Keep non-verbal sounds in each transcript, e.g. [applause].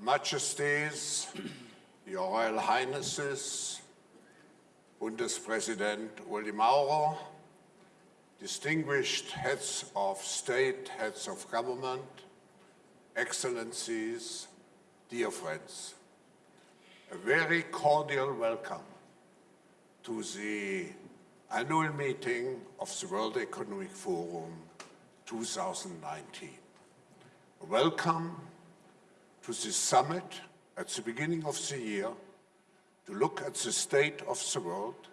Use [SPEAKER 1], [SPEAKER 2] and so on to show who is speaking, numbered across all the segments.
[SPEAKER 1] Majesties, Your Royal Highnesses, Bundespräsident Ueli Maurer, distinguished heads of state, heads of government, excellencies, dear friends, a very cordial welcome to the annual meeting of the World Economic Forum 2019. Welcome to this summit at the beginning of the year to look at the state of the world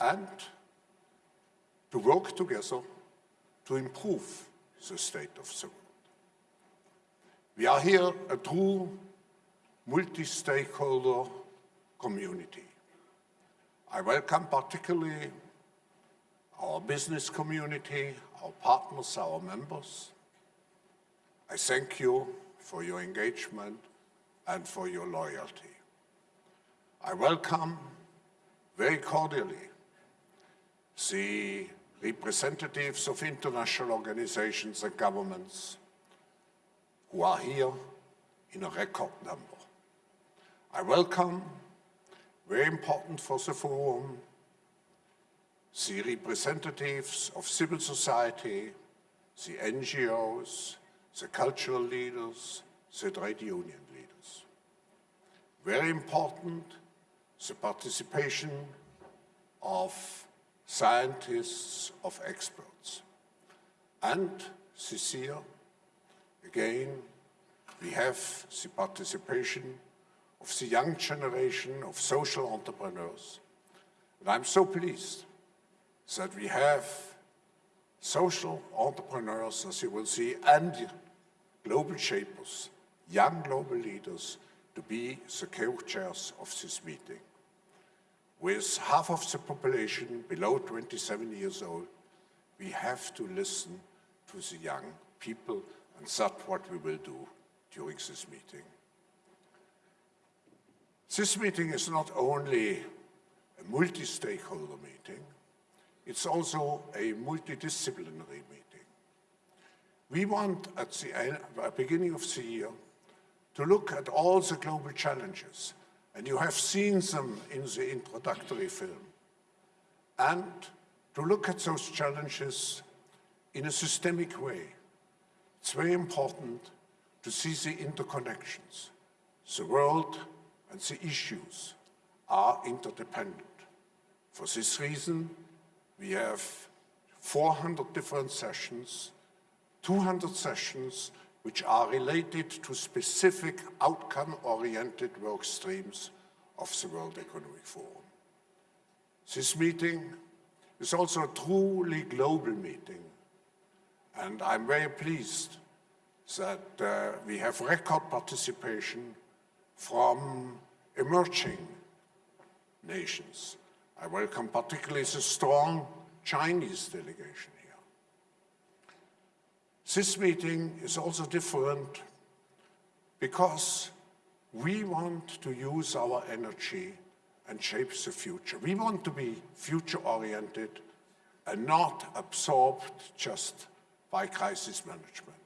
[SPEAKER 1] and to work together to improve the state of the world. We are here a true multi-stakeholder community. I welcome particularly our business community, our partners, our members. I thank you for your engagement and for your loyalty. I welcome very cordially the representatives of international organizations and governments who are here in a record number. I welcome, very important for the forum, the representatives of civil society, the NGOs, the cultural leaders, the trade union leaders. Very important, the participation of scientists, of experts. And this year, again, we have the participation of the young generation of social entrepreneurs. And I'm so pleased that we have social entrepreneurs, as you will see, and global shapers, young global leaders, to be the co-chairs of this meeting. With half of the population below 27 years old, we have to listen to the young people, and that's what we will do during this meeting. This meeting is not only a multi-stakeholder meeting, it's also a multidisciplinary meeting. We want, at uh, the beginning of the year, to look at all the global challenges, and you have seen them in the introductory film, and to look at those challenges in a systemic way. It's very important to see the interconnections. The world and the issues are interdependent. For this reason, we have 400 different sessions, 200 sessions which are related to specific outcome-oriented work streams of the World Economic Forum. This meeting is also a truly global meeting, and I'm very pleased that uh, we have record participation from emerging nations. I welcome particularly the strong Chinese delegation. This meeting is also different because we want to use our energy and shape the future. We want to be future-oriented and not absorbed just by crisis management.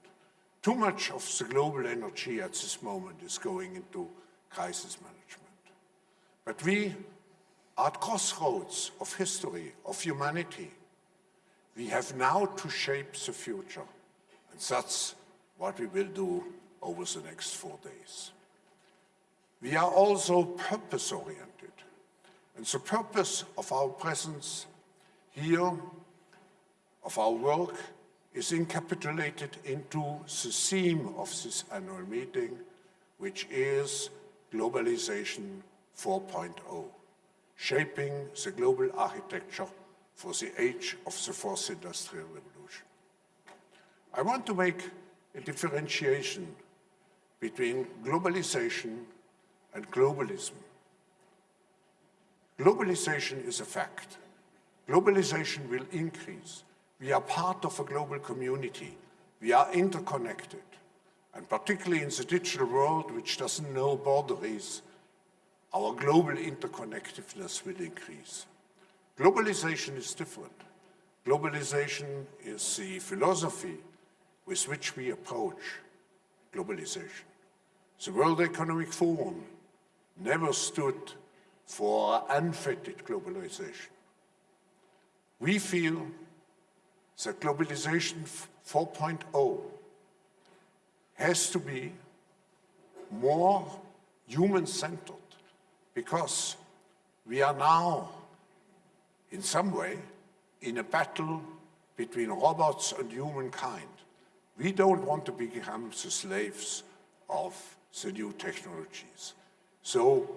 [SPEAKER 1] Too much of the global energy at this moment is going into crisis management. But we are at crossroads of history, of humanity. We have now to shape the future. And that's what we will do over the next four days. We are also purpose-oriented. And the purpose of our presence here, of our work, is encapsulated into the theme of this annual meeting, which is Globalization 4.0, shaping the global architecture for the age of the fourth industrial revolution. I want to make a differentiation between globalization and globalism. Globalization is a fact. Globalization will increase we are part of a global community. We are interconnected. And particularly in the digital world, which doesn't know boundaries, our global interconnectedness will increase. Globalization is different. Globalization is the philosophy with which we approach globalization. The World Economic Forum never stood for unfettered globalization. We feel that globalization 4.0 has to be more human-centered because we are now, in some way, in a battle between robots and humankind. We don't want to become the slaves of the new technologies. So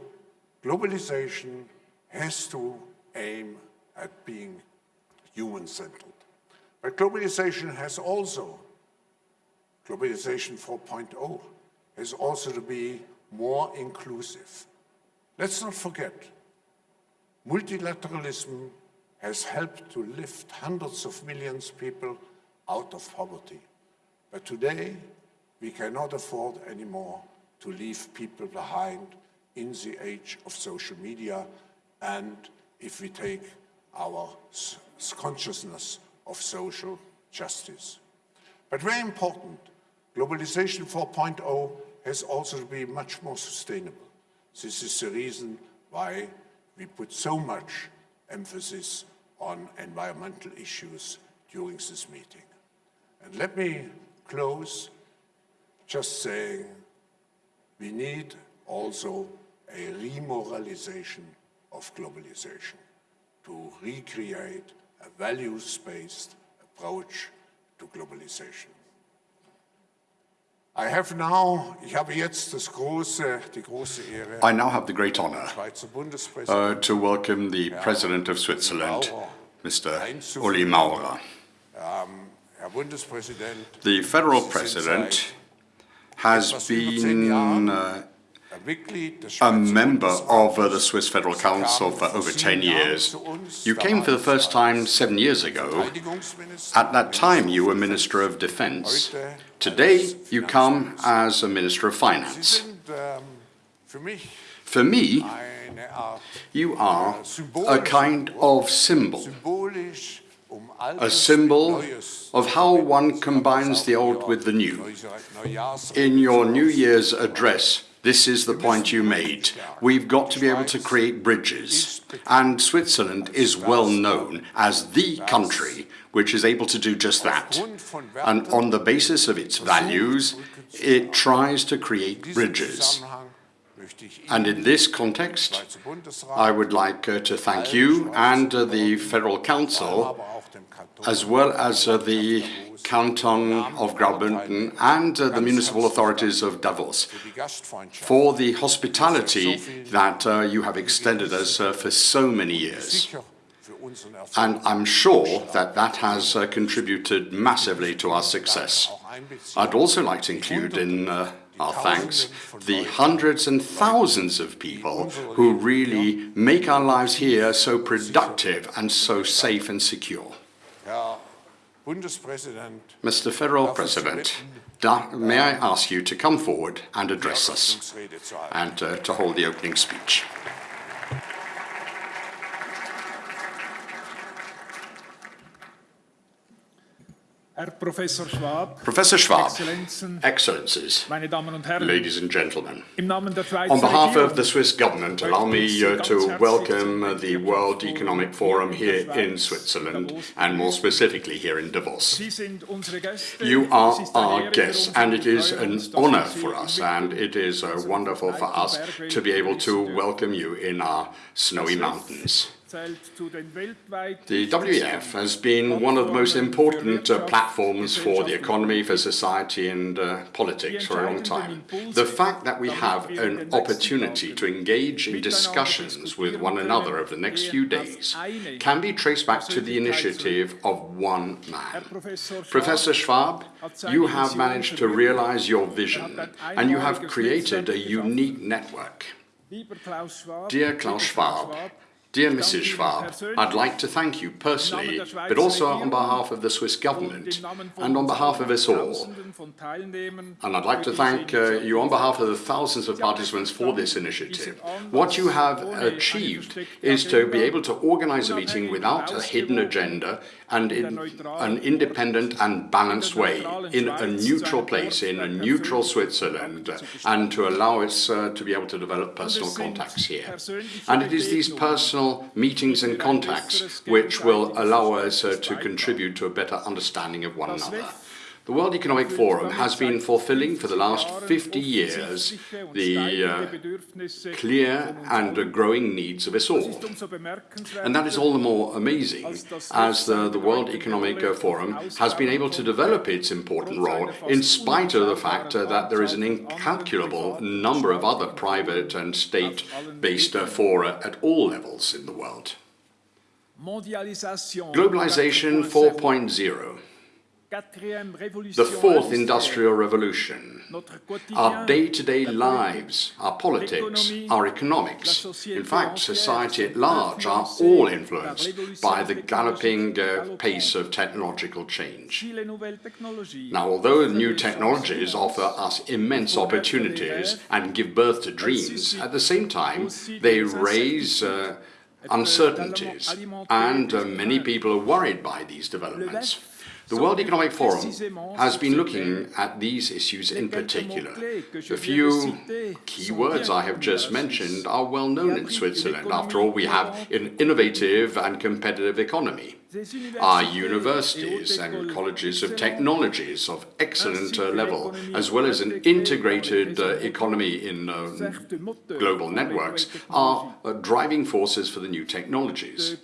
[SPEAKER 1] globalization has to aim at being human-centered. But globalization has also, globalization 4.0, has also to be more inclusive. Let's not forget, multilateralism has helped to lift hundreds of millions of people out of poverty. But today, we cannot afford anymore to leave people behind in the age of social media and if we take our consciousness of social justice. But very important, globalization 4.0 has also to be much more sustainable. This is the reason why we put so much emphasis on environmental issues during this meeting. And let me close just saying we need also a remoralization of globalization to recreate a values-based approach to globalization. I have now, ich habe jetzt das große, die große Ehre,
[SPEAKER 2] I now have the great honor uh, to welcome the President of Switzerland, Mr. Ueli Maurer.
[SPEAKER 1] Bundespräsident,
[SPEAKER 2] The federal president has been uh, a member of uh, the Swiss Federal Council for over 10 years. You came for the first time seven years ago. At that time, you were Minister of Defense. Today, you come as a Minister of Finance. For me, you are a kind of symbol. a symbol of how one combines the old with the new. In your New Year's address, this is the point you made. We've got to be able to create bridges. And Switzerland is well known as the country which is able to do just that. And on the basis of its values, it tries to create bridges. And in this context, I would like uh, to thank you and uh, the Federal Council as well as uh, the Canton of Graubünden and uh, the municipal authorities of Davos for the hospitality that uh, you have extended us uh, for so many years. And I'm sure that that has uh, contributed massively to our success. I'd also like to include in uh, our thanks the hundreds and thousands of people who really make our lives here so productive and so safe and secure. Mr. Federal President, may I ask you to come forward and address us and uh, to hold the opening speech.
[SPEAKER 3] Herr Professor Schwab,
[SPEAKER 2] Professor Schwab,
[SPEAKER 3] Exzellenzen,
[SPEAKER 2] Excellencies,
[SPEAKER 3] meine Damen und Herren,
[SPEAKER 2] ladies and gentlemen,
[SPEAKER 3] im Namen der
[SPEAKER 2] on behalf of the Swiss government, allow me uh, to welcome the World Economic Forum here in Switzerland and more specifically here in Davos.
[SPEAKER 3] Sie sind unsere Gäste.
[SPEAKER 2] You are our guests, and it is an honor for us, and it is uh, wonderful for us to be able to welcome you in our snowy mountains.
[SPEAKER 3] Zählt zu den weltweit
[SPEAKER 2] The WEF has been one of the most important uh, platforms for the economy, for society and uh, politics for a long time. The fact that we have an opportunity to engage in discussions with one another over the next few days can be traced back to the initiative of one man. Professor Schwab, you have managed to realize your vision and you have created a unique network.
[SPEAKER 3] Lieber Klaus Schwab,
[SPEAKER 2] Dear Klaus Schwab, Dear Mrs. Schwab, I'd like to thank you personally, but also on behalf of the Swiss government and on behalf of us all. And I'd like to thank uh, you on behalf of the thousands of participants for this initiative. What you have achieved is to be able to organize a meeting without a hidden agenda and in an independent and balanced way, in a neutral place, in a neutral Switzerland, and to allow us uh, to be able to develop personal contacts here. And it is these personal meetings and contacts which will allow us uh, to contribute to a better understanding of one another. The World Economic Forum has been fulfilling for the last 50 years the uh, clear and growing needs of us all. And that is all the more amazing as the, the World Economic uh, Forum has been able to develop its important role in spite of the fact uh, that there is an incalculable number of other private and state-based uh, fora at all levels in the world. Globalization 4.0 the fourth industrial revolution, our day-to-day -day lives, our politics, our economics, in fact society at large are all influenced by the galloping uh, pace of technological change. Now although new technologies offer us immense opportunities and give birth to dreams, at the same time they raise uh, uncertainties and uh, many people are worried by these developments. The World Economic Forum has been looking at these issues in particular. The few key words I have just mentioned are well known in Switzerland. After all, we have an innovative and competitive economy. Our universities and colleges of technologies of excellent uh, level, as well as an integrated uh, economy in uh, global networks, are uh, driving forces for the new technologies.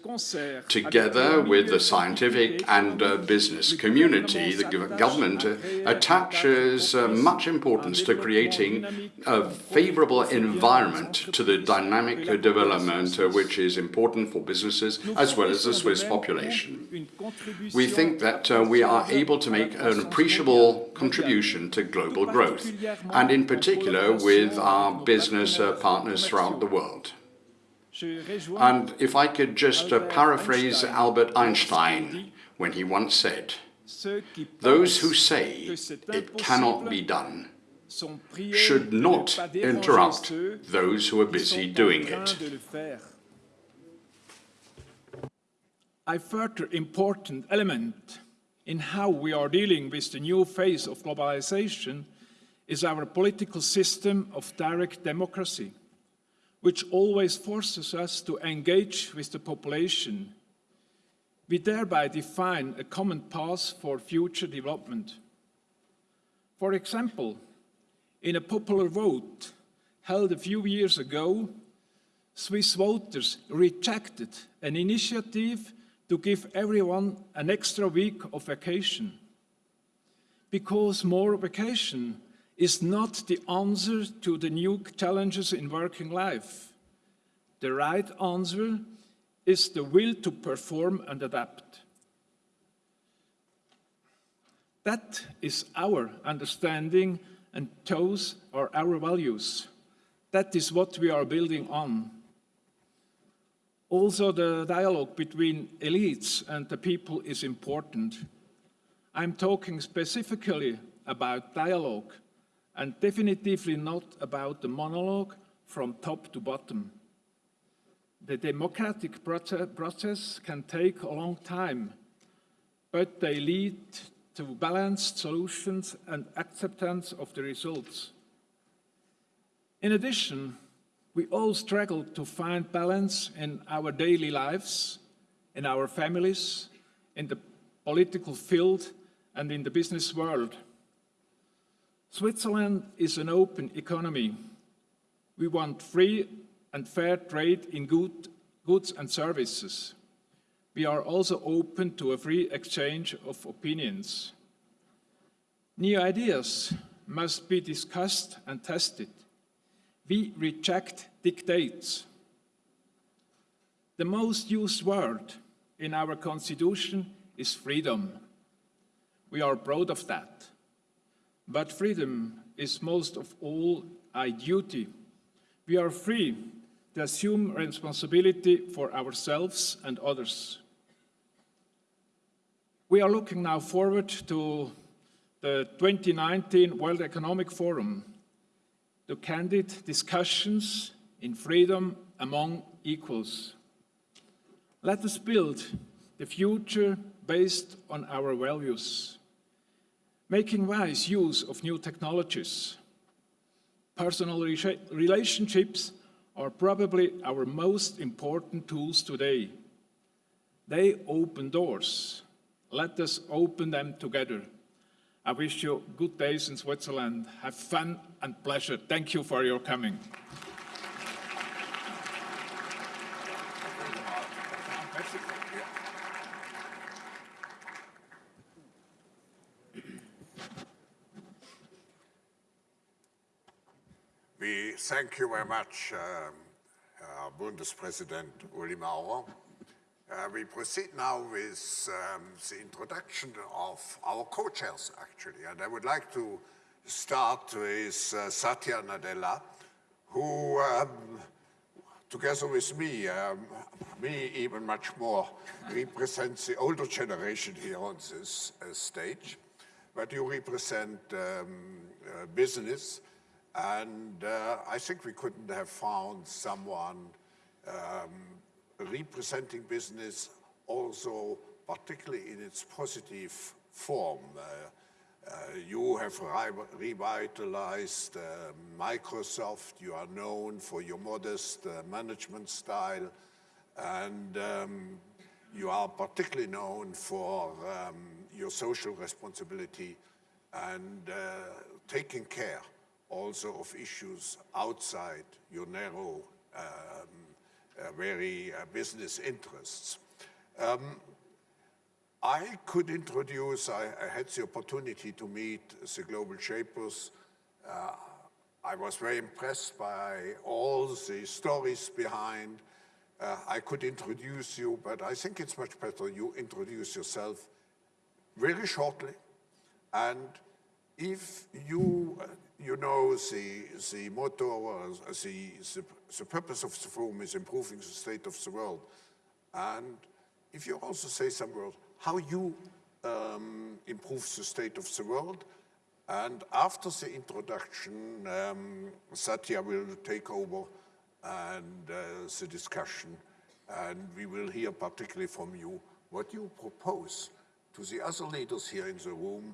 [SPEAKER 2] Together with the scientific and uh, business community, the government uh, attaches much importance to creating a favorable environment to the dynamic development which is important for businesses as well as the Swiss population. We think that uh, we are able to make an appreciable contribution to global growth, and in particular with our business uh, partners throughout the world. And if I could just uh, paraphrase Albert Einstein when he once said, those who say it cannot be done should not interrupt those who are busy doing it.
[SPEAKER 3] A further important element in how we are dealing with the new phase of globalization is our political system of direct democracy, which always forces us to engage with the population. We thereby define a common path for future development. For example, in a popular vote held a few years ago, Swiss voters rejected an initiative to give everyone an extra week of vacation. Because more vacation is not the answer to the new challenges in working life. The right answer is the will to perform and adapt. That is our understanding and those are our values. That is what we are building on. Also, the dialogue between elites and the people is important. I'm talking specifically about dialogue and definitively not about the monologue from top to bottom. The democratic process can take a long time, but they lead to balanced solutions and acceptance of the results. In addition, we all struggle to find balance in our daily lives, in our families, in the political field, and in the business world. Switzerland is an open economy. We want free and fair trade in good, goods and services. We are also open to a free exchange of opinions. New ideas must be discussed and tested. We reject dictates. The most used word in our constitution is freedom. We are proud of that. But freedom is most of all a duty. We are free to assume responsibility for ourselves and others. We are looking now forward to the 2019 World Economic Forum, to candid discussions in freedom among equals. Let us build the future based on our values, making wise use of new technologies. Personal re relationships are probably our most important tools today. They open doors. Let us open them together. I wish you good days in Switzerland. Have fun and pleasure. Thank you for your coming.
[SPEAKER 1] We thank you very much, um, uh, Bundespräsident Ueli Maurer. Uh, we proceed now with um, the introduction of our co-chairs, actually. And I would like to start with uh, Satya Nadella, who, um, together with me, um, me even much more, represents the older generation here on this uh, stage. But you represent um, uh, business, and uh, I think we couldn't have found someone um, representing business also particularly in its positive form. Uh, uh, you have revitalized uh, Microsoft. You are known for your modest uh, management style. And um, you are particularly known for um, your social responsibility and uh, taking care also of issues outside your narrow um, very uh, business interests. Um, I could introduce, I, I, had the opportunity to meet the Global Shapers. Uh, I was very impressed by all the stories behind. Uh, I could introduce you, but I think it's much better you introduce yourself very shortly. And if you, uh, you know, the, the motto, the, the, the purpose of the forum is improving the state of the world. And if you also say some words, how you um, improve the state of the world, and after the introduction, um, Satya will take over and uh, the discussion, and we will hear particularly from you what you propose to the other leaders here in the room,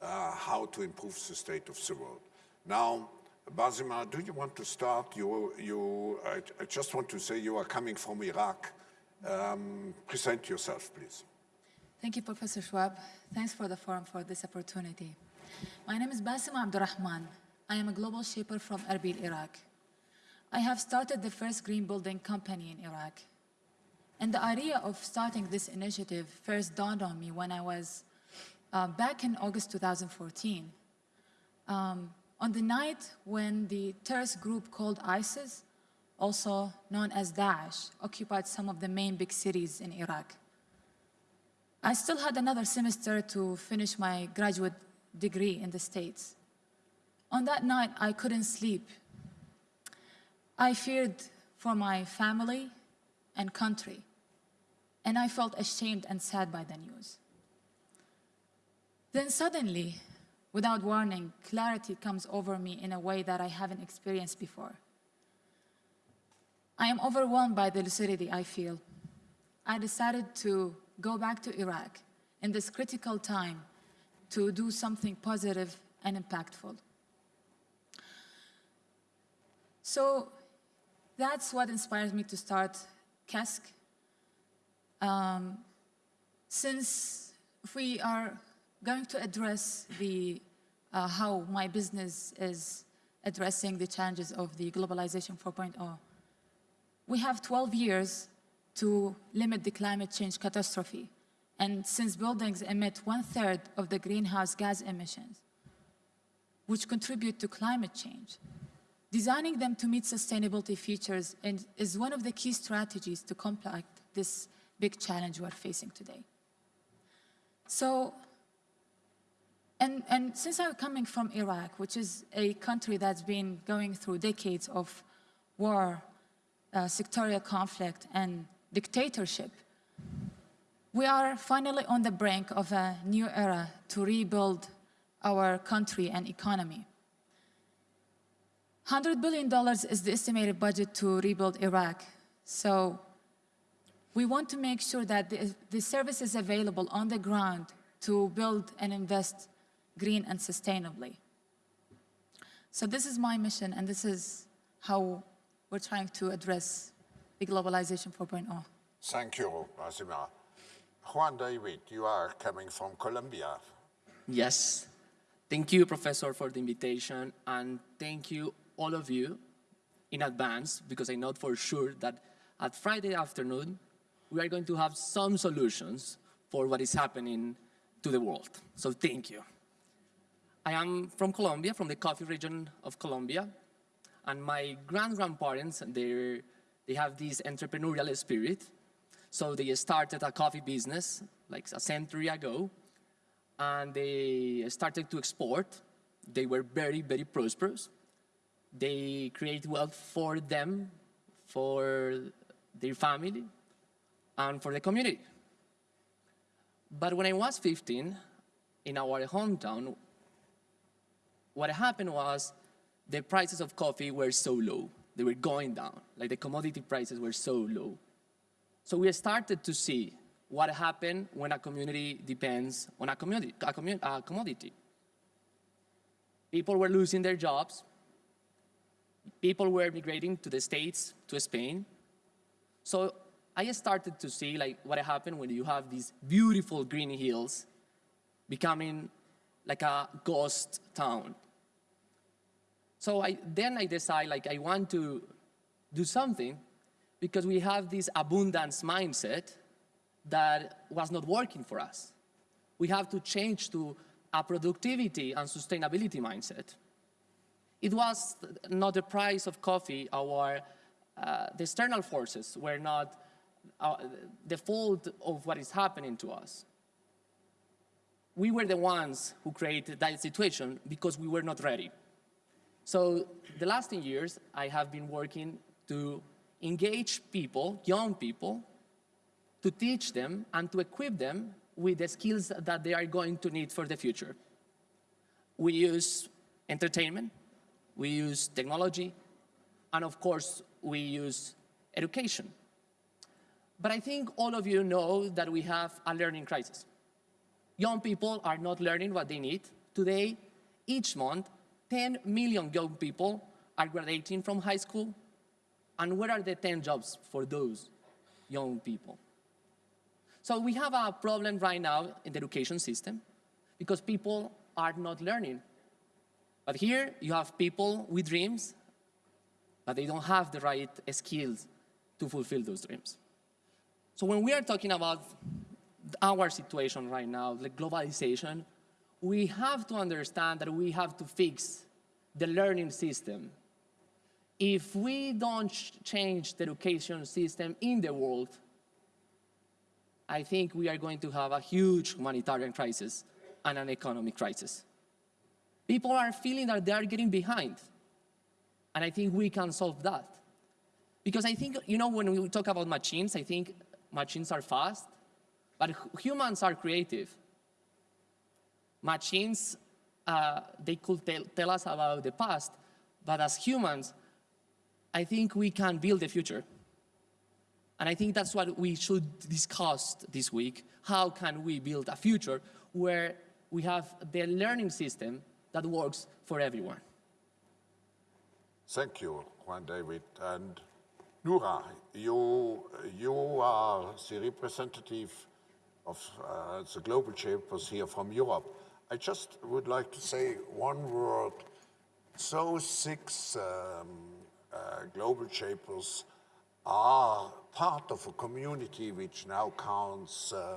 [SPEAKER 1] uh, how to improve the state of the world. Now, Basima, do you want to start? You, you, I, I, just want to say you are coming from Iraq. Um, present yourself, please.
[SPEAKER 4] Thank you, Professor Schwab. Thanks for the forum for this opportunity. My name is Basima Abdurrahman. I am a global shaper from Erbil, Iraq. I have started the first green building company in Iraq. And the idea of starting this initiative first dawned on me when I was uh, back in August 2014. Um, on the night when the terrorist group called ISIS, also known as Daesh, occupied some of the main big cities in Iraq. I still had another semester to finish my graduate degree in the States. On that night, I couldn't sleep. I feared for my family and country, and I felt ashamed and sad by the news. Then suddenly, Without warning, clarity comes over me in a way that I haven't experienced before. I am overwhelmed by the lucidity I feel. I decided to go back to Iraq in this critical time to do something positive and impactful. So that's what inspires me to start KESK. Um, since we are going to address the, uh, how my business is addressing the challenges of the globalization 4.0. We have 12 years to limit the climate change catastrophe. And since buildings emit one-third of the greenhouse gas emissions, which contribute to climate change, designing them to meet sustainability features is one of the key strategies to combat this big challenge we're facing today. So and, and since I'm coming from Iraq, which is a country that's been going through decades of war uh, sectorial conflict and dictatorship, we are finally on the brink of a new era to rebuild our country and economy. $100 billion is the estimated budget to rebuild Iraq. So we want to make sure that the, the service is available on the ground to build and invest green and sustainably. So this is my mission, and this is how we're trying to address the globalization oh. 4.0.
[SPEAKER 1] Thank you, Basima. Juan David, you are coming from Colombia.
[SPEAKER 5] Yes. Thank you, Professor, for the invitation, and thank you, all of you, in advance, because I know for sure that at Friday afternoon, we are going to have some solutions for what is happening to the world. So thank you. I am from Colombia, from the coffee region of Colombia, and my grand-grandparents, they they have this entrepreneurial spirit. So they started a coffee business like a century ago, and they started to export. They were very, very prosperous. They create wealth for them, for their family, and for the community. But when I was 15, in our hometown, what happened was the prices of coffee were so low. They were going down, like the commodity prices were so low. So we started to see what happened when a community depends on a, community, a, a commodity. People were losing their jobs. People were migrating to the States, to Spain. So I started to see like what happened when you have these beautiful green hills becoming like a ghost town. So I, then I decide like I want to do something because we have this abundance mindset that was not working for us. We have to change to a productivity and sustainability mindset. It was not the price of coffee, our, uh, the external forces were not uh, the fault of what is happening to us. We were the ones who created that situation because we were not ready. So the last 10 years, I have been working to engage people, young people, to teach them and to equip them with the skills that they are going to need for the future. We use entertainment, we use technology, and of course, we use education. But I think all of you know that we have a learning crisis. Young people are not learning what they need. Today, each month, 10 million young people are graduating from high school. And where are the 10 jobs for those young people? So we have a problem right now in the education system because people are not learning. But here you have people with dreams, but they don't have the right skills to fulfill those dreams. So when we are talking about our situation right now, the globalization, we have to understand that we have to fix the learning system. If we don't change the education system in the world, I think we are going to have a huge humanitarian crisis and an economic crisis. People are feeling that they are getting behind. And I think we can solve that. Because I think, you know, when we talk about machines, I think machines are fast, but humans are creative. Machines, uh, they could tell, tell us about the past, but as humans, I think we can build the future. And I think that's what we should discuss this week. How can we build a future where we have the learning system that works for everyone?
[SPEAKER 1] Thank you, Juan David. And Noura, you, you are the representative of uh, the global chambers here from Europe. I just would like to say one word. So six um, uh, global shapers are part of a community which now counts uh,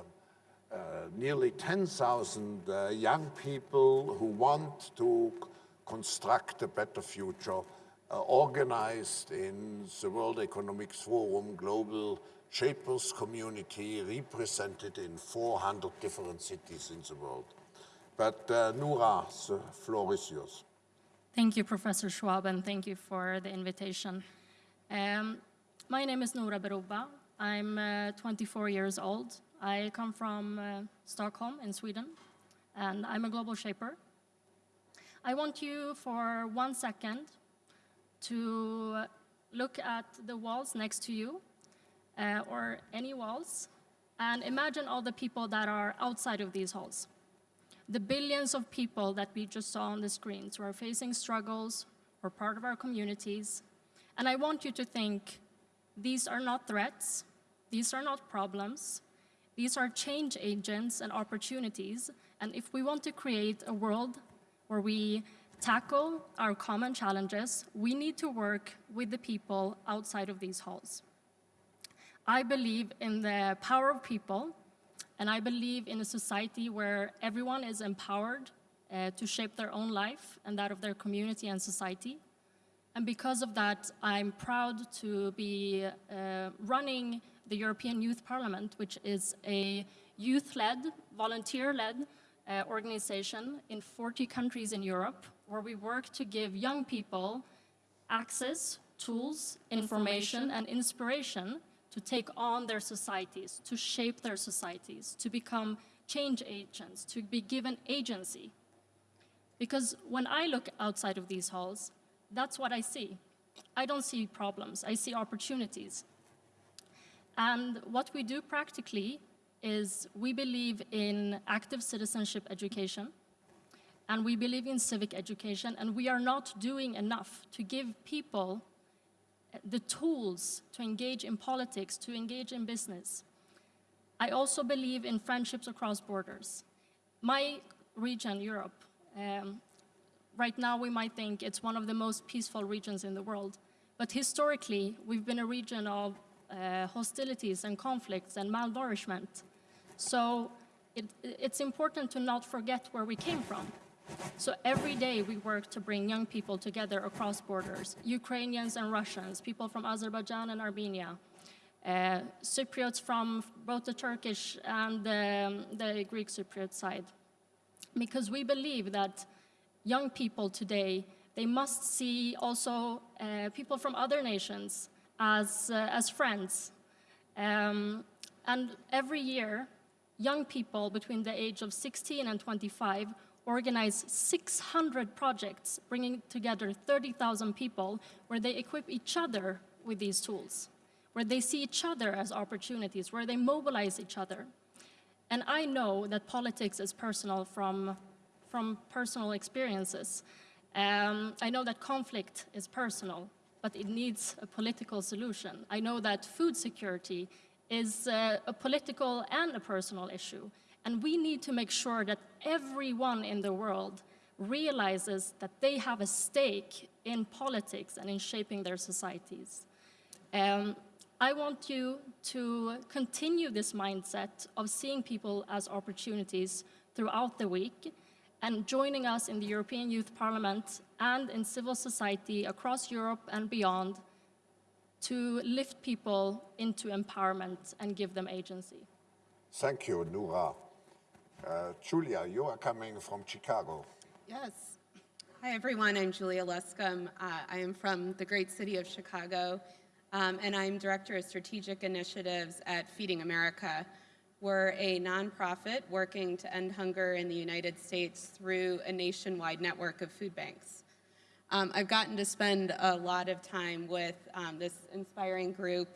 [SPEAKER 1] uh, nearly 10,000 uh, young people who want to construct a better future, uh, organized in the World Economic Forum Global Shapers community, represented in 400 different cities in the world. But uh, floor is yours.
[SPEAKER 6] Thank you, Professor Schwab, and thank you for the invitation. Um, My name is Noura Berrouba. I'm uh, 24 years old. I come from uh, Stockholm in Sweden, and I'm a global shaper. I want you for one second to look at the walls next to you, uh, or any walls, and imagine all the people that are outside of these halls. The billions of people that we just saw on the screens who are facing struggles or part of our communities. And I want you to think these are not threats, these are not problems, these are change agents and opportunities. And if we want to create a world where we tackle our common challenges, we need to work with the people outside of these halls. I believe in the power of people, and I believe in a society where everyone is empowered uh, to shape their own life and that of their community and society. And because of that, I'm proud to be uh, running the European Youth Parliament, which is a youth-led, volunteer-led uh, organization in 40 countries in Europe, where we work to give young people access, tools, information, and inspiration to take on their societies, to shape their societies, to become change agents, to be given agency. Because when I look outside of these halls, that's what I see. I don't see problems, I see opportunities. And what we do practically is we believe in active citizenship education, and we believe in civic education, and we are not doing enough to give people the tools to engage in politics, to engage in business. I also believe in friendships across borders. My region, Europe, um, right now we might think it's one of the most peaceful regions in the world, but historically we've been a region of uh, hostilities and conflicts and malnourishment. So it, it's important to not forget where we came from. So every day we work to bring young people together across borders, Ukrainians and Russians, people from Azerbaijan and Armenia, uh, Cypriots from both the Turkish and um, the Greek Cypriot side. Because we believe that young people today, they must see also uh, people from other nations as, uh, as friends. Um, and every year, young people between the age of 16 and 25 organize 600 projects, bringing together 30,000 people, where they equip each other with these tools, where they see each other as opportunities, where they mobilize each other. And I know that politics is personal from, from personal experiences. Um, I know that conflict is personal, but it needs a political solution. I know that food security is uh, a political and a personal issue. And we need to make sure that everyone in the world realizes that they have a stake in politics and in shaping their societies. Um, I want you to continue this mindset of seeing people as opportunities throughout the week and joining us in the European Youth Parliament and in civil society across Europe and beyond to lift people into empowerment and give them agency.
[SPEAKER 1] Thank you, Noura. Uh, Julia, you are coming from Chicago.
[SPEAKER 7] Yes. Hi, everyone. I'm Julia Luscombe. Uh, I am from the great city of Chicago, um, and I'm Director of Strategic Initiatives at Feeding America. We're a nonprofit working to end hunger in the United States through a nationwide network of food banks. Um, I've gotten to spend a lot of time with um, this inspiring group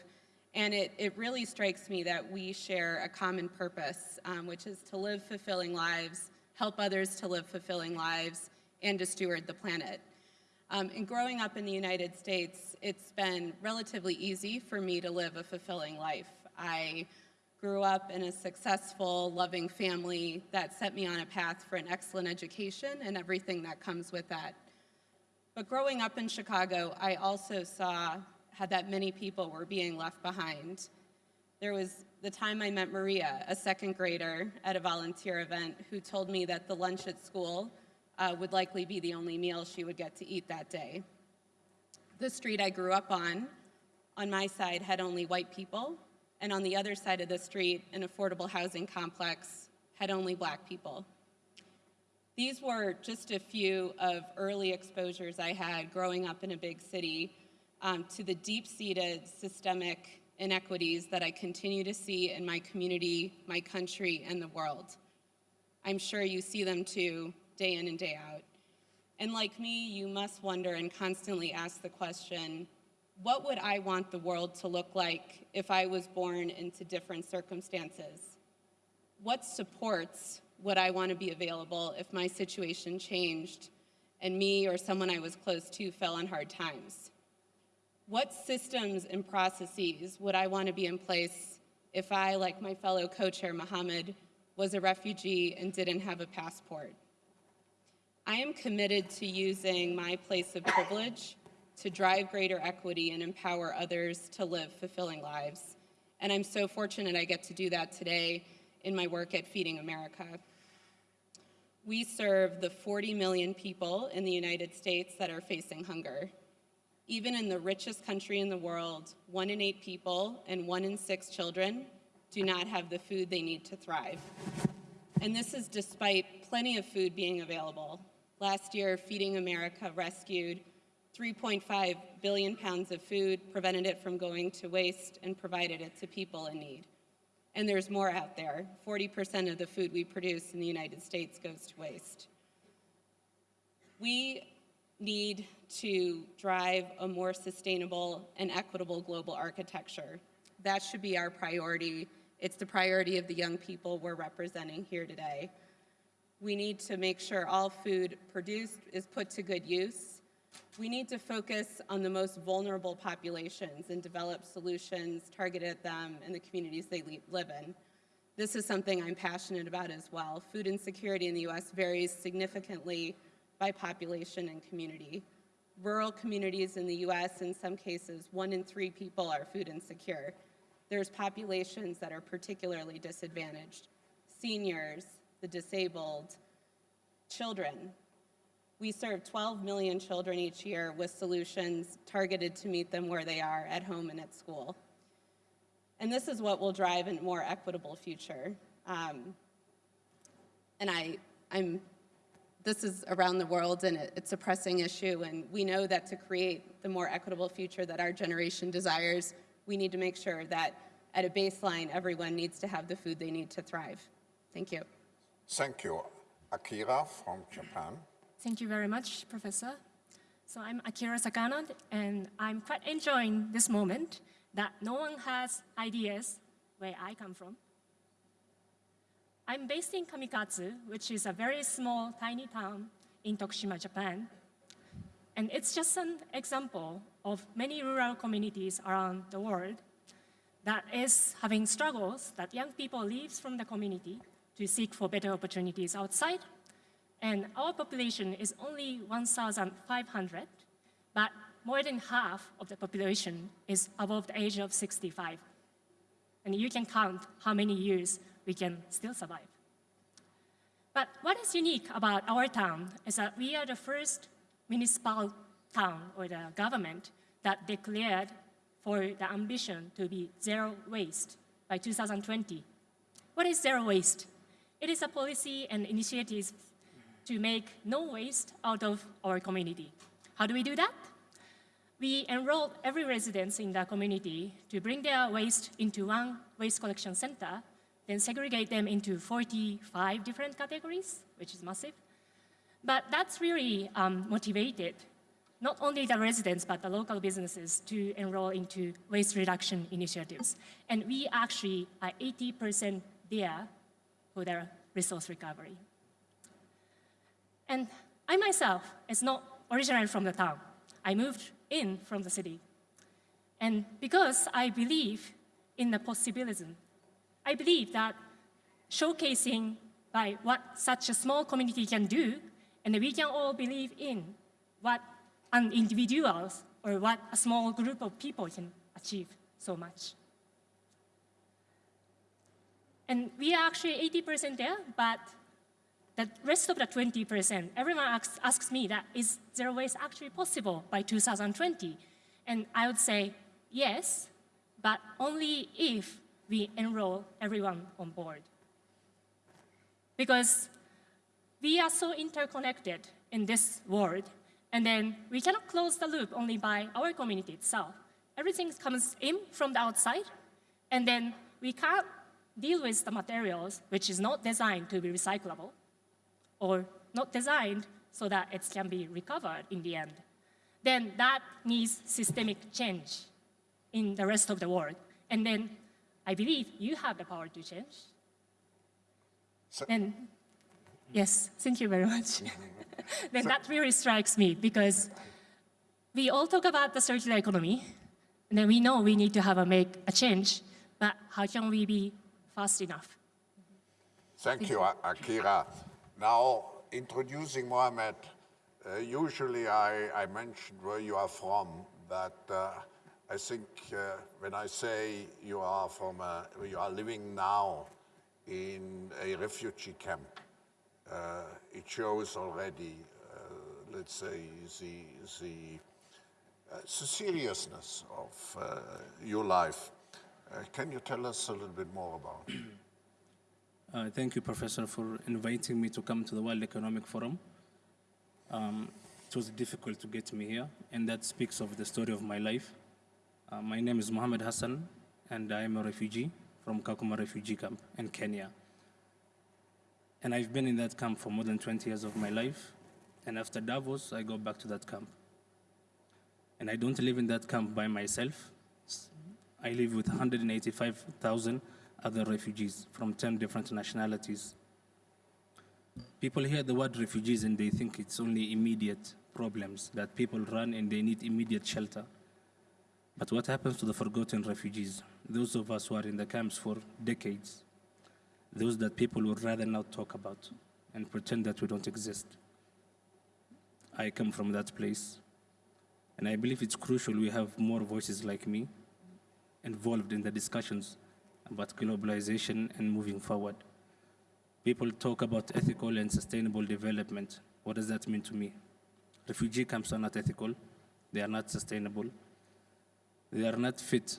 [SPEAKER 7] and it, it really strikes me that we share a common purpose, um, which is to live fulfilling lives, help others to live fulfilling lives, and to steward the planet. Um, and growing up in the United States, it's been relatively easy for me to live a fulfilling life. I grew up in a successful, loving family that set me on a path for an excellent education and everything that comes with that. But growing up in Chicago, I also saw had that many people were being left behind. There was the time I met Maria, a second grader at a volunteer event, who told me that the lunch at school uh, would likely be the only meal she would get to eat that day. The street I grew up on, on my side, had only white people, and on the other side of the street, an affordable housing complex had only black people. These were just a few of early exposures I had growing up in a big city um, to the deep-seated systemic inequities that I continue to see in my community, my country, and the world. I'm sure you see them too, day in and day out. And like me, you must wonder and constantly ask the question, what would I want the world to look like if I was born into different circumstances? What supports would I want to be available if my situation changed and me or someone I was close to fell on hard times? What systems and processes would I want to be in place if I, like my fellow co-chair Mohammed, was a refugee and didn't have a passport? I am committed to using my place of privilege to drive greater equity and empower others to live fulfilling lives. And I'm so fortunate I get to do that today in my work at Feeding America. We serve the 40 million people in the United States that are facing hunger. Even in the richest country in the world, one in eight people and one in six children do not have the food they need to thrive. And this is despite plenty of food being available. Last year, Feeding America rescued 3.5 billion pounds of food, prevented it from going to waste, and provided it to people in need. And there's more out there. 40% of the food we produce in the United States goes to waste. We need to drive a more sustainable and equitable global architecture. That should be our priority. It's the priority of the young people we're representing here today. We need to make sure all food produced is put to good use. We need to focus on the most vulnerable populations and develop solutions targeted at them and the communities they live in. This is something I'm passionate about as well. Food insecurity in the US varies significantly by population and community. Rural communities in the US, in some cases, one in three people are food insecure. There's populations that are particularly disadvantaged. Seniors, the disabled, children. We serve 12 million children each year with solutions targeted to meet them where they are at home and at school. And this is what will drive a more equitable future. Um, and I, I'm, this is around the world and it, it's a pressing issue and we know that to create the more equitable future that our generation desires, we need to make sure that at a baseline, everyone needs to have the food they need to thrive. Thank you.
[SPEAKER 1] Thank you. Akira from Japan.
[SPEAKER 8] Thank you very much, Professor. So I'm Akira Sakano, and I'm quite enjoying this moment that no one has ideas where I come from. I'm based in Kamikatsu, which is a very small, tiny town in Tokushima, Japan. And it's just an example of many rural communities around the world that is having struggles that young people leave from the community to seek for better opportunities outside. And our population is only 1,500, but more than half of the population is above the age of 65. And you can count how many years we can still survive. But what is unique about our town is that we are the first municipal town or the government that declared for the ambition to be zero waste by 2020. What is zero waste? It is a policy and initiatives to make no waste out of our community. How do we do that? We enroll every resident in the community to bring their waste into one waste collection center, then segregate them into 45 different categories, which is massive. But that's really um, motivated not only the residents, but the local businesses to enroll into waste reduction initiatives. And we actually are 80% there for their resource recovery. And I myself is not originally from the town. I moved in from the city. And because I believe in the possibilism, I believe that showcasing by what such a small community can do, and we can all believe in what an individual or what a small group of people can achieve so much. And we are actually 80% there, but the rest of the 20%, everyone asks, asks me that is zero waste actually possible by 2020? And I would say yes, but only if we enroll everyone on board. Because we are so interconnected in this world
[SPEAKER 6] And then we cannot close the loop only by our community itself. Everything comes in from the outside, and then we can't deal with the materials which is not designed to be recyclable or not designed so that it can be recovered in the end. Then that needs systemic change in the rest of the world. And then I believe you have the power to change. and yes, thank you very much. [laughs] [laughs] then that really strikes me because we all talk about the circular economy, and then we know we need to have a make a change, but how can we be fast enough?
[SPEAKER 1] Thank you, Akira. Now, introducing Mohamed, uh, usually I, I mentioned where you are from, but uh, I think uh, when I say you are from, a, you are living now in a refugee camp, uh, it shows already, uh, let's say, the, the, uh, the seriousness of uh, your life. Uh, can you tell us a little bit more about
[SPEAKER 9] thank you, Professor, for inviting me to come to the World Economic Forum. Um, it was difficult to get me here, and that speaks of the story of my life. Uh, my name is Mohammed Hassan, and I am a refugee from Kakuma refugee camp in Kenya. And I've been in that camp for more than 20 years of my life. And after Davos, I go back to that camp. And I don't live in that camp by myself. I live with 185,000 other refugees from 10 different nationalities. People hear the word refugees and they think it's only immediate problems, that people run and they need immediate shelter. But what happens to the forgotten refugees? Those of us who are in the camps for decades, those that people would rather not talk about and pretend that we don't exist. I come from that place, and I believe it's crucial we have more voices like me involved in the discussions about globalization and moving forward. People talk about ethical and sustainable development. What does that mean to me? Refugee camps are not ethical, they are not sustainable, they are not fit,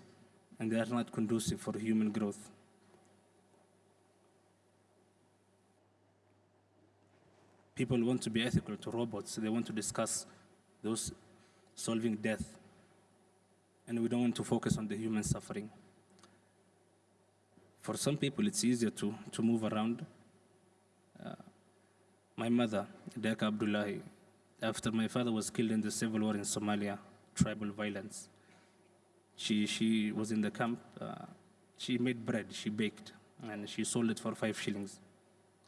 [SPEAKER 9] and they are not conducive for human growth. People want to be ethical to robots, they want to discuss those solving death, and we don't want to focus on the human suffering. For some people, it's easier to, to move around. Uh, my mother, Deka Abdullahi, after my father was killed in the civil war in Somalia, tribal violence, she, she was in the camp. Uh, she made bread, she baked, and she sold it for five shillings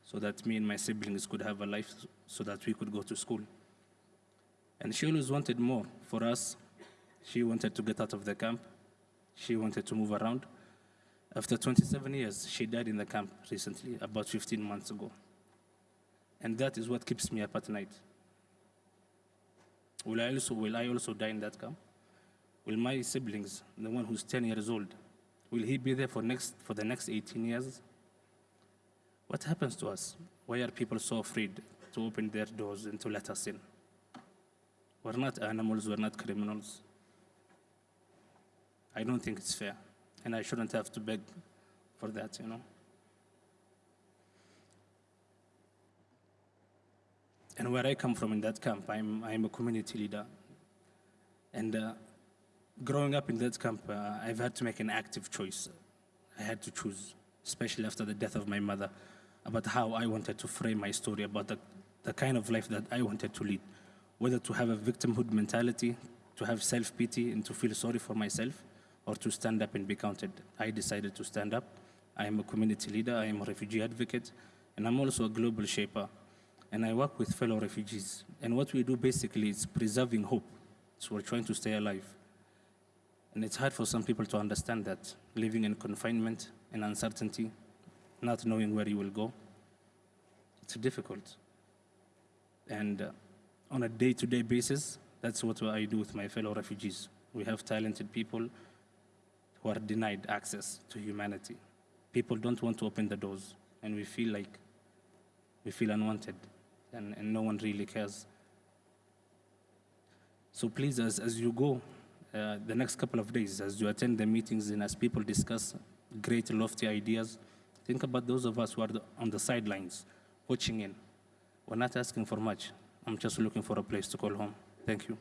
[SPEAKER 9] so that me and my siblings could have a life so that we could go to school. And she always wanted more for us. She wanted to get out of the camp. She wanted to move around. After 27 years, she died in the camp recently, about 15 months ago. And that is what keeps me up at night. Will I also, will I also die in that camp? Will my siblings, the one who's 10 years old, will he be there for, next, for the next 18 years? What happens to us? Why are people so afraid to open their doors and to let us in? We're not animals, we're not criminals. I don't think it's fair and I shouldn't have to beg for that, you know. And where I come from in that camp, I'm, I'm a community leader. And uh, growing up in that camp, uh, I've had to make an active choice. I had to choose, especially after the death of my mother, about how I wanted to frame my story, about the, the kind of life that I wanted to lead. Whether to have a victimhood mentality, to have self-pity, and to feel sorry for myself, or to stand up and be counted. I decided to stand up. I am a community leader, I am a refugee advocate, and I'm also a global shaper. And I work with fellow refugees. And what we do basically is preserving hope. So we're trying to stay alive. And it's hard for some people to understand that, living in confinement and uncertainty, not knowing where you will go. It's difficult. And uh, on a day-to-day -day basis, that's what I do with my fellow refugees. We have talented people who are denied access to humanity. People don't want to open the doors, and we feel like we feel unwanted, and, and no one really cares. So please, as, as you go uh, the next couple of days, as you attend the meetings and as people discuss great, lofty ideas, think about those of us who are on the sidelines, watching in. We're not asking for much. I'm just looking for a place to call home. Thank you.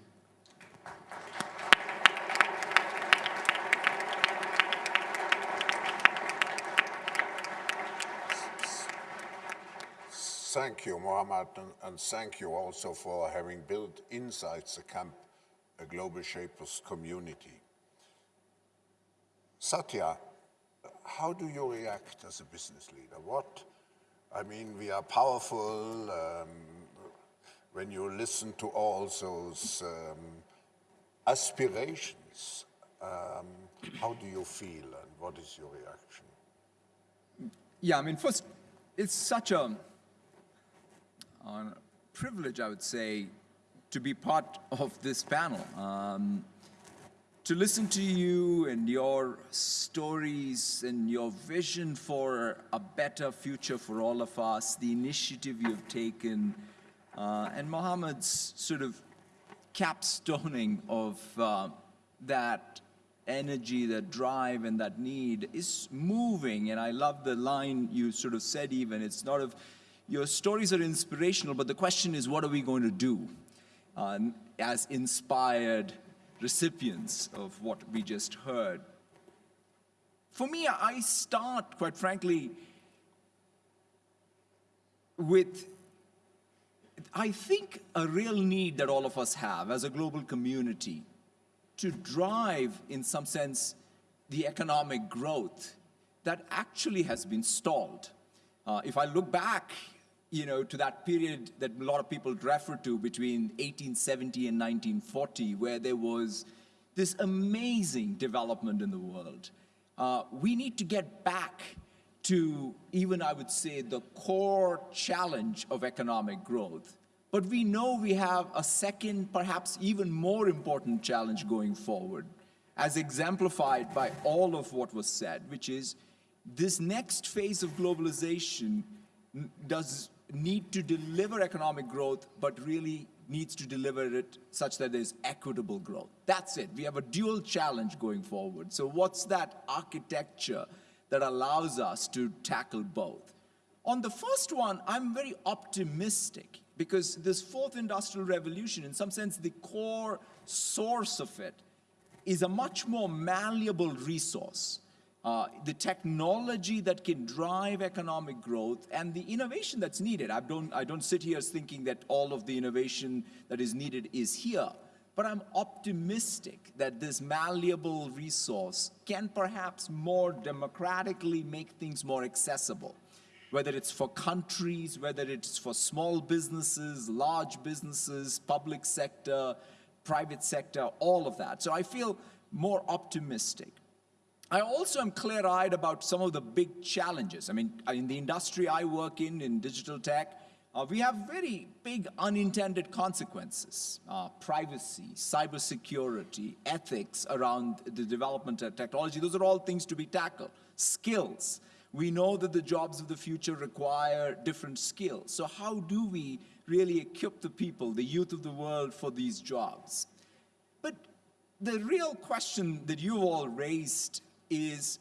[SPEAKER 1] Thank you, Mohammed, and, and thank you also for having built inside the camp a Global Shapers community. Satya, how do you react as a business leader? What, I mean, we are powerful. Um, when you listen to all those um, aspirations, um, how do you feel and what is your reaction?
[SPEAKER 10] Yeah, I mean, first, it's such a, a privilege, I would say, to be part of this panel. Um, to listen to you and your stories and your vision for a better future for all of us, the initiative you've taken, uh, and Mohammed's sort of capstoning of uh, that energy, that drive, and that need is moving. And I love the line you sort of said even, it's not of, your stories are inspirational, but the question is, what are we going to do uh, as inspired recipients of what we just heard? For me, I start, quite frankly, with I think a real need that all of us have as a global community to drive, in some sense, the economic growth that actually has been stalled. Uh, if I look back, you know, to that period that a lot of people refer to between 1870 and 1940, where there was this amazing development in the world, uh, we need to get back to even, I would say, the core challenge of economic growth. But we know we have a second, perhaps even more important challenge going forward, as exemplified by all of what was said, which is this next phase of globalization does need to deliver economic growth, but really needs to deliver it such that there's equitable growth. That's it. We have a dual challenge going forward. So what's that architecture that allows us to tackle both? On the first one, I'm very optimistic because this fourth industrial revolution, in some sense, the core source of it is a much more malleable resource. Uh, the technology that can drive economic growth and the innovation that's needed. I don't, I don't sit here thinking that all of the innovation that is needed is here, but I'm optimistic that this malleable resource can perhaps more democratically make things more accessible whether it's for countries, whether it's for small businesses, large businesses, public sector, private sector, all of that. So I feel more optimistic. I also am clear-eyed about some of the big challenges. I mean, in the industry I work in, in digital tech, uh, we have very big unintended consequences. Uh, privacy, cybersecurity, ethics around the development of technology, those are all things to be tackled. Skills. We know that the jobs of the future require different skills. So how do we really equip the people, the youth of the world for these jobs? But the real question that you all raised is,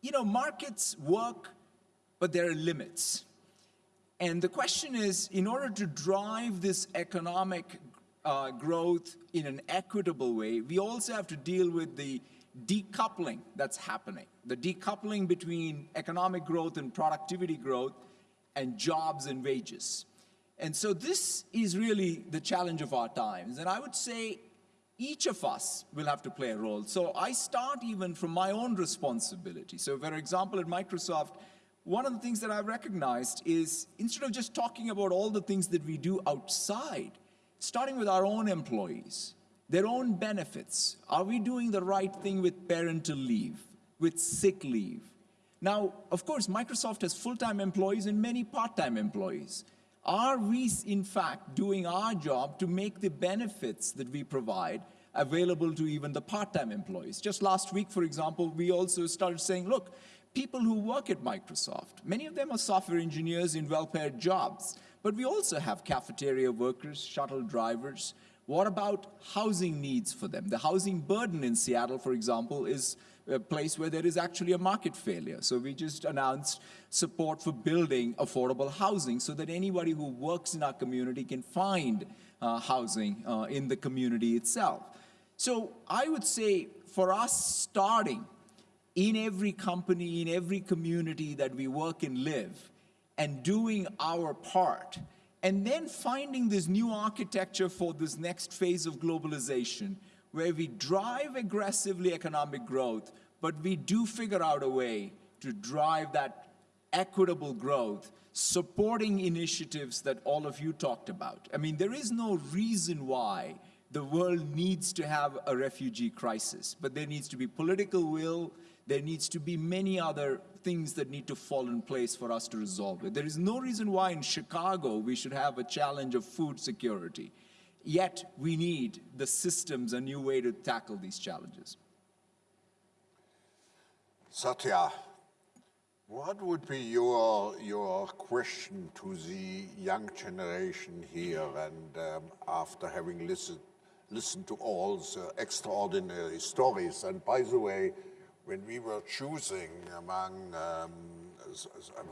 [SPEAKER 10] you know, markets work, but there are limits. And the question is, in order to drive this economic uh, growth in an equitable way, we also have to deal with the decoupling that's happening, the decoupling between economic growth and productivity growth and jobs and wages. And so this is really the challenge of our times. And I would say each of us will have to play a role. So I start even from my own responsibility. So for example, at Microsoft, one of the things that I've recognized is instead of just talking about all the things that we do outside, starting with our own employees, their own benefits. Are we doing the right thing with parental leave, with sick leave? Now, of course, Microsoft has full-time employees and many part-time employees. Are we, in fact, doing our job to make the benefits that we provide available to even the part-time employees? Just last week, for example, we also started saying, look, people who work at Microsoft, many of them are software engineers in well-paid jobs, but we also have cafeteria workers, shuttle drivers, what about housing needs for them? The housing burden in Seattle, for example, is a place where there is actually a market failure. So we just announced support for building affordable housing so that anybody who works in our community can find uh, housing uh, in the community itself. So I would say for us starting in every company, in every community that we work and live, and doing our part, and then finding this new architecture for this next phase of globalization, where we drive aggressively economic growth, but we do figure out a way to drive that equitable growth, supporting initiatives that all of you talked about. I mean, there is no reason why the world needs to have a refugee crisis, but there needs to be political will, there needs to be many other things that need to fall in place for us to resolve it. There is no reason why in Chicago we should have a challenge of food security. Yet we need the systems, a new way to tackle these challenges.
[SPEAKER 1] Satya, what would be your, your question to the young generation here and um, after having listened, listened to all the extraordinary stories? And by the way, when we were choosing among um,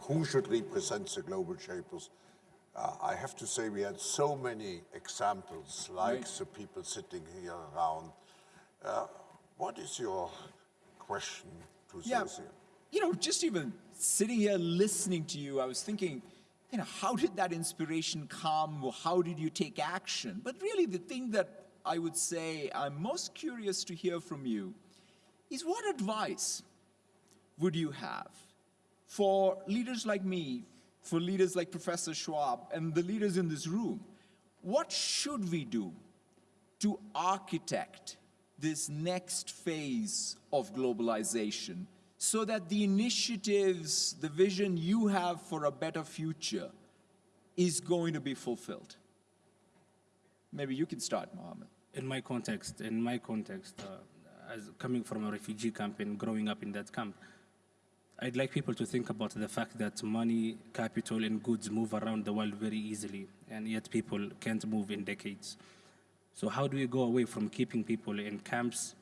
[SPEAKER 1] who should represent the global shapers, uh, I have to say we had so many examples like right. the people sitting here around. Uh, what is your question
[SPEAKER 10] yeah, You know, just even sitting here listening to you, I was thinking, you know, how did that inspiration come? How did you take action? But really the thing that I would say I'm most curious to hear from you is what advice would you have for leaders like me, for leaders like Professor Schwab and the leaders in this room? What should we do to architect this next phase of globalization so that the initiatives, the vision you have for a better future is going to be fulfilled? Maybe you can start, Mohammed.
[SPEAKER 9] In my context, in my context, uh, as coming from a refugee camp and growing up in that camp, I'd like people to think about the fact that money, capital, and goods move around the world very easily, and yet people can't move in decades. So how do we go away from keeping people in camps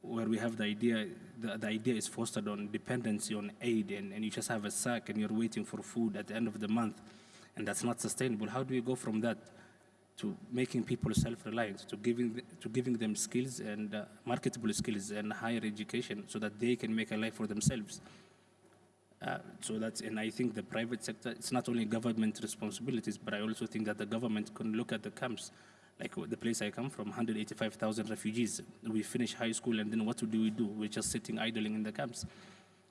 [SPEAKER 9] where we have the idea, the, the idea is fostered on dependency on aid and, and you just have a sack and you're waiting for food at the end of the month and that's not sustainable. How do we go from that to making people self-reliant, to giving, to giving them skills and uh, marketable skills and higher education so that they can make a life for themselves? Uh, so that's, and I think the private sector, it's not only government responsibilities, but I also think that the government can look at the camps like the place I come from, 185,000 refugees. We finish high school and then what do we do? We're just sitting idling in the camps.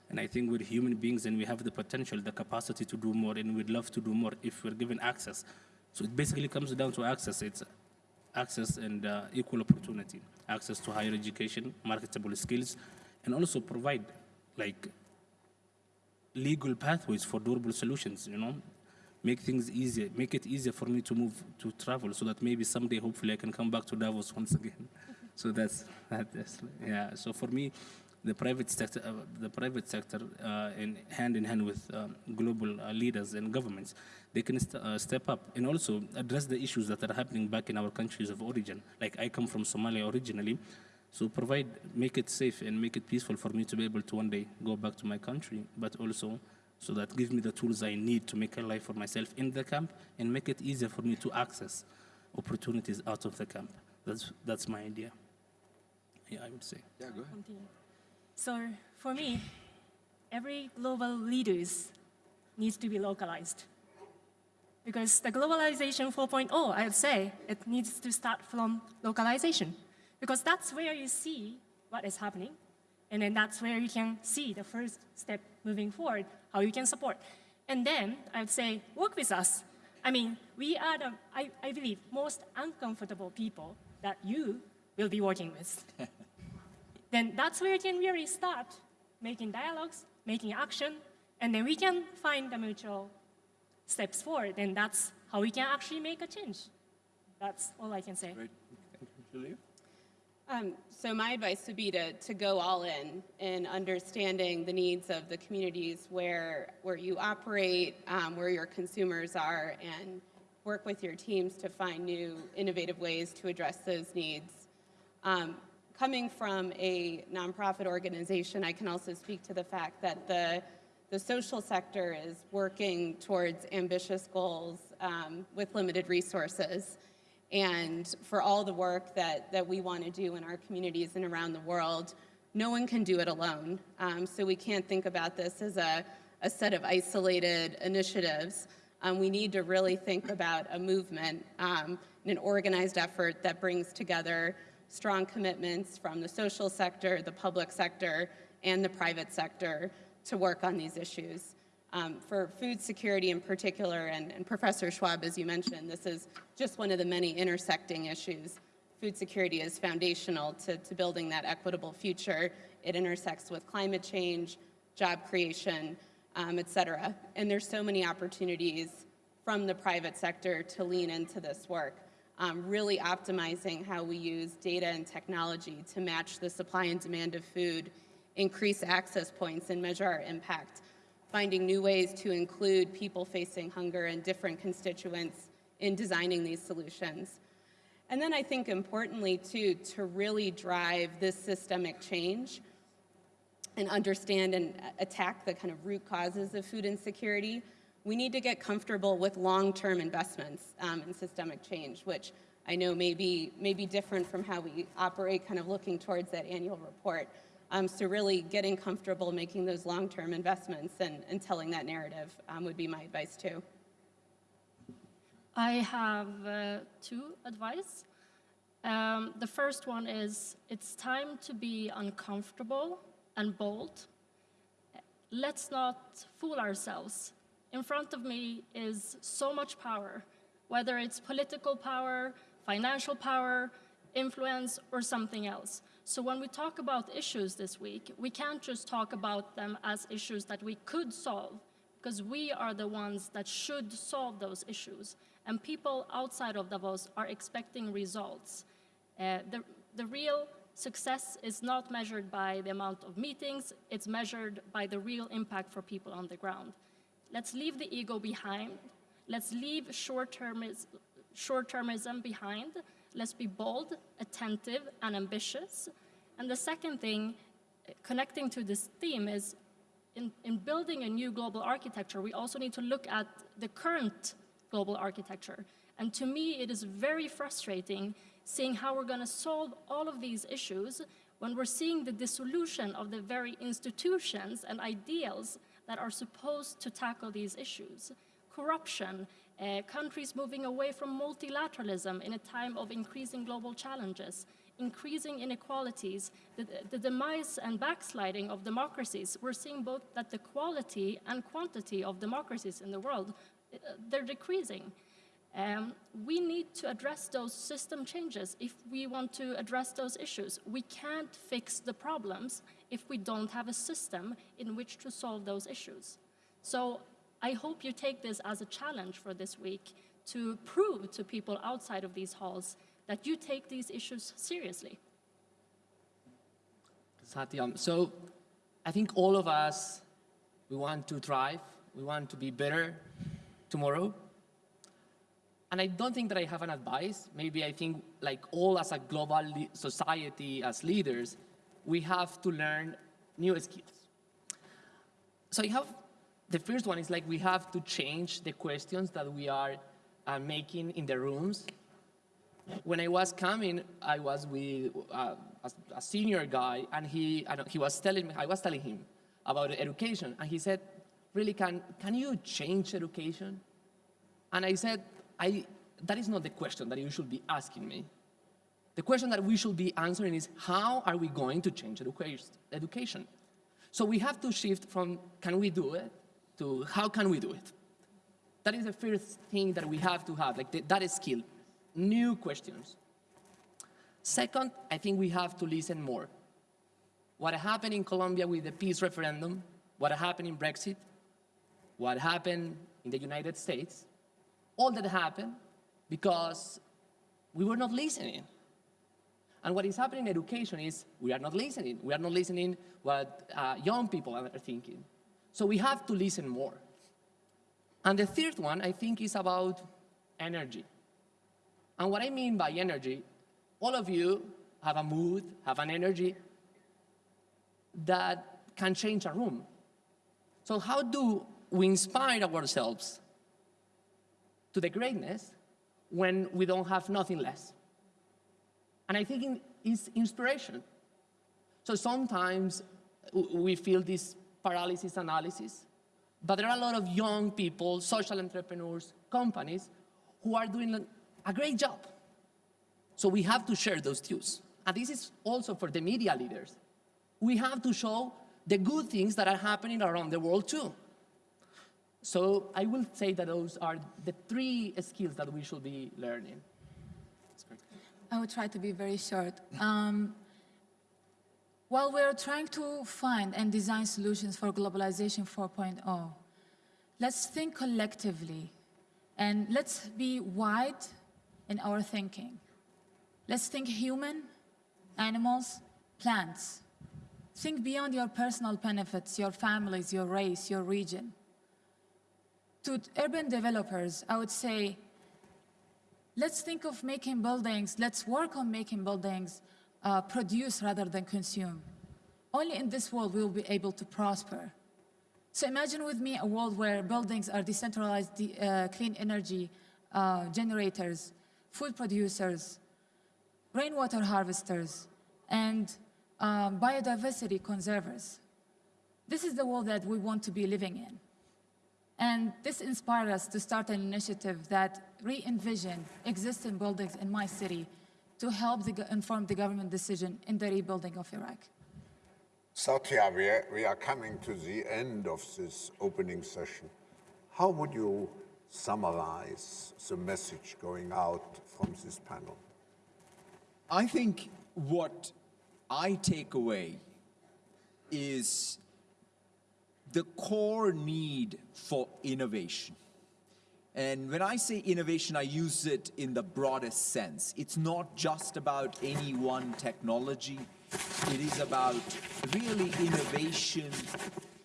[SPEAKER 9] And I think we're human beings and we have the potential, the capacity to do more and we'd love to do more if we're given access. So it basically comes down to access. It's access and uh, equal opportunity, access to higher education, marketable skills, and also provide like legal pathways for durable solutions, you know, make things easier, make it easier for me to move, to travel, so that maybe someday, hopefully, I can come back to Davos [laughs] once again. so that's, that's, yeah. So for me, the private sector, uh, the private sector, uh, in hand in hand with um, global uh, leaders and governments, they can st uh, step up and also address the issues that are happening back in our countries of origin. Like I come from Somalia originally, so provide, make it safe and make it peaceful for me to be able to one day go back to my country, but also so that gives me the tools I need to make a life for myself in the camp and make it easier for me to access opportunities out of the camp. That's, that's my idea. Yeah, I would say.
[SPEAKER 10] Yeah, go ahead.
[SPEAKER 6] So for me, every global leaders needs to be localized. Because the globalization 4.0, I would say, it needs to start from localization. Because that's where you see what is happening. And then that's where you can see the first step moving forward how you can support. And then I would say, work with us. I mean, we are the, I, I believe, most uncomfortable people that you will be working with. [laughs] then that's where you can really start making dialogues, making action, and then we can find the mutual steps forward, and that's how we can actually make a change. That's all I can say.
[SPEAKER 10] Great. Julia.
[SPEAKER 7] Um, so my advice would be to, to go all in in understanding the needs of the communities where, where you operate, um, where your consumers are, and work with your teams to find new innovative ways to address those needs. Um, coming from a nonprofit organization, I can also speak to the fact that the, the social sector is working towards ambitious goals um, with limited resources. And for all the work that, that we want to do in our communities and around the world, no one can do it alone. Um, so we can't think about this as a, a set of isolated initiatives. Um, we need to really think about a movement um, and an organized effort that brings together strong commitments from the social sector, the public sector, and the private sector to work on these issues. Um, for food security in particular, and, and Professor Schwab, as you mentioned, this is just one of the many intersecting issues. Food security is foundational to, to building that equitable future. It intersects with climate change, job creation, um, et cetera. And there's so many opportunities from the private sector to lean into this work. Um, really optimizing how we use data and technology to match the supply and demand of food, increase access points and measure our impact, finding new ways to include people facing hunger and different constituents in designing these solutions. And then I think importantly too, to really drive this systemic change and understand and attack the kind of root causes of food insecurity, we need to get comfortable with long-term investments um, in systemic change, which I know may be, may be different from how we operate, kind of looking towards that annual report. Um, so really getting comfortable making those long-term investments and, and telling that narrative um, would be my advice too.
[SPEAKER 6] I have uh, two advice. Um, the first one is it's time to be uncomfortable and bold. Let's not fool ourselves in front of me is so much power, whether it's political power, financial power, influence, or something else. So when we talk about issues this week, we can't just talk about them as issues that we could solve, because we are the ones that should solve those issues. And people outside of Davos are expecting results. Uh, the, the real success is not measured by the amount of meetings, it's measured by the real impact for people on the ground. Let's leave the ego behind. Let's leave short-termism short behind. Let's be bold, attentive, and ambitious. And the second thing, connecting to this theme, is in, in building a new global architecture, we also need to look at the current global architecture. And to me, it is very frustrating seeing how we're going to solve all of these issues when we're seeing the dissolution of the very institutions and ideals that are supposed to tackle these issues. Corruption, uh, countries moving away from multilateralism in a time of increasing global challenges, increasing inequalities, the, the, demise and backsliding of democracies. We're seeing both that the quality and quantity of democracies in the world, uh, they're decreasing. Um, we need to address those system changes if we want to address those issues. We can't fix the problems if we don't have a system in which to solve those issues. So I hope you take this as a challenge for this week to prove to people outside of these halls that you take these issues seriously.
[SPEAKER 5] Satyam, so I think all of us, we want to thrive, we want to be better tomorrow, and I don't think that I have an advice. Maybe I think like all as a global society, as leaders, we have to learn new skills. So I have, the first one is like we have to change the questions that we are uh, making in the rooms. When I was coming, I was with uh, a, a, senior guy, and he, he was telling me, I was telling him about education, and he said, really, can, can you change education? And I said, I, that is not the question that you should be asking me. The question that we should be answering is how are we going to change education? So we have to shift from can we do it to how can we do it? That is the first thing that we have to have, like the, that is skill, new questions. Second, I think we have to listen more. What happened in Colombia with the peace referendum, what happened in Brexit, what happened in the United States, all that happened because we were not listening. And what is happening in education is we are not listening. We are not listening what uh, young people are thinking. So we have to listen more. And the third one, I think, is about energy. And what I mean by energy, all of you have a mood, have an energy that can change a room. So how do we inspire ourselves to the greatness when we don't have nothing less? And I think it's inspiration. So sometimes we feel this paralysis analysis, but there are a lot of young people, social entrepreneurs, companies, who are doing a great job. So we have to share those views. And this is also for the media leaders. We have to show the good things that are happening around the world too. So I will say that those are the three skills that we should be learning.
[SPEAKER 4] I will try to be very short. Um, while we're trying to find and design solutions for globalization 4.0, let's think collectively and let's be wide in our thinking. Let's think human, animals, plants. Think beyond your personal benefits, your families, your race, your region. To urban developers, I would say, let's think of making buildings, let's work on making buildings uh, produce rather than consume. Only in this world will we will be able to prosper. So imagine with me a world where buildings are decentralized uh, clean energy uh, generators, food producers, rainwater harvesters, and um, biodiversity conservers. This is the world that we want to be living in. And this inspired us to start an initiative that re-envision existing buildings in my city to help the, inform the government decision in the rebuilding of Iraq.
[SPEAKER 1] Satya, we are, we are coming to the end of this opening session. How would you summarize the message going out from this panel?
[SPEAKER 10] I think what I take away is the core need for innovation. And when I say innovation, I use it in the broadest sense. It's not just about any one technology. It is about really innovation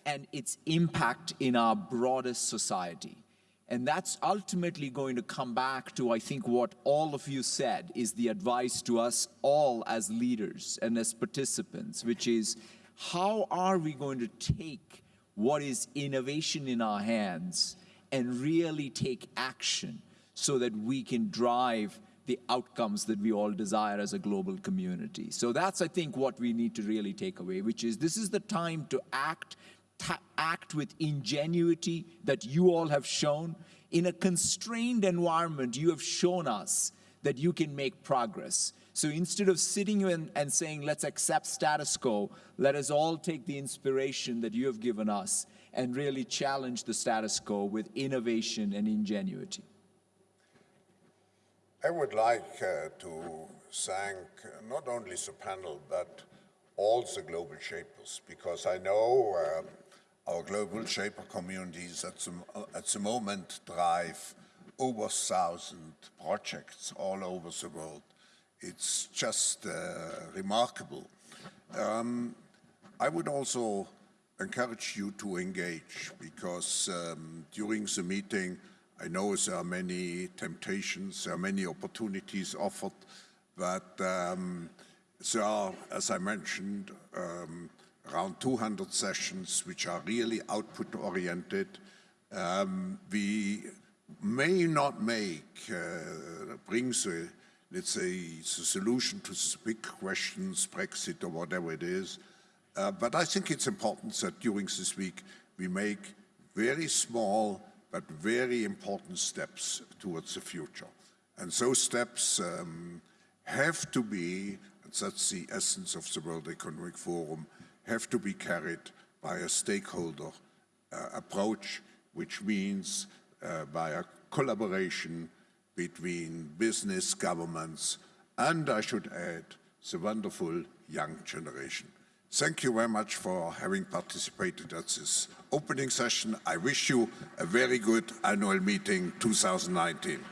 [SPEAKER 10] and its impact in our broadest society. And that's ultimately going to come back to, I think, what all of you said is the advice to us all as leaders and as participants, which is how are we going to take what is innovation in our hands and really take action so that we can drive the outcomes that we all desire as a global community. So that's, I think, what we need to really take away, which is this is the time to act, act with ingenuity that you all have shown. In a constrained environment, you have shown us that you can make progress. So instead of sitting in and saying, let's accept status quo, let us all take the inspiration that you have given us and really challenge the status quo with innovation and ingenuity.
[SPEAKER 1] I would like uh, to thank not only the panel, but all the global shapers, because I know um, our global shaper communities at the, at the moment drive over 1,000 projects all over the world. It's just uh, remarkable. Um, I would also encourage you to engage because um, during the meeting, I know there are many temptations, there are many opportunities offered, but um, there are, as I mentioned, um, around 200 sessions which are really output-oriented. Um, we may not make, uh, bring the, let's say, the solution to the big questions, Brexit or whatever it is, uh, but I think it's important that during this week we make very small but very important steps towards the future. And those steps um, have to be, and that's the essence of the World Economic Forum, have to be carried by a stakeholder uh, approach, which means uh, by a collaboration between business, governments, and I should add, the wonderful young generation. Thank you very much for having participated at this opening session. I wish you a very good annual meeting 2019.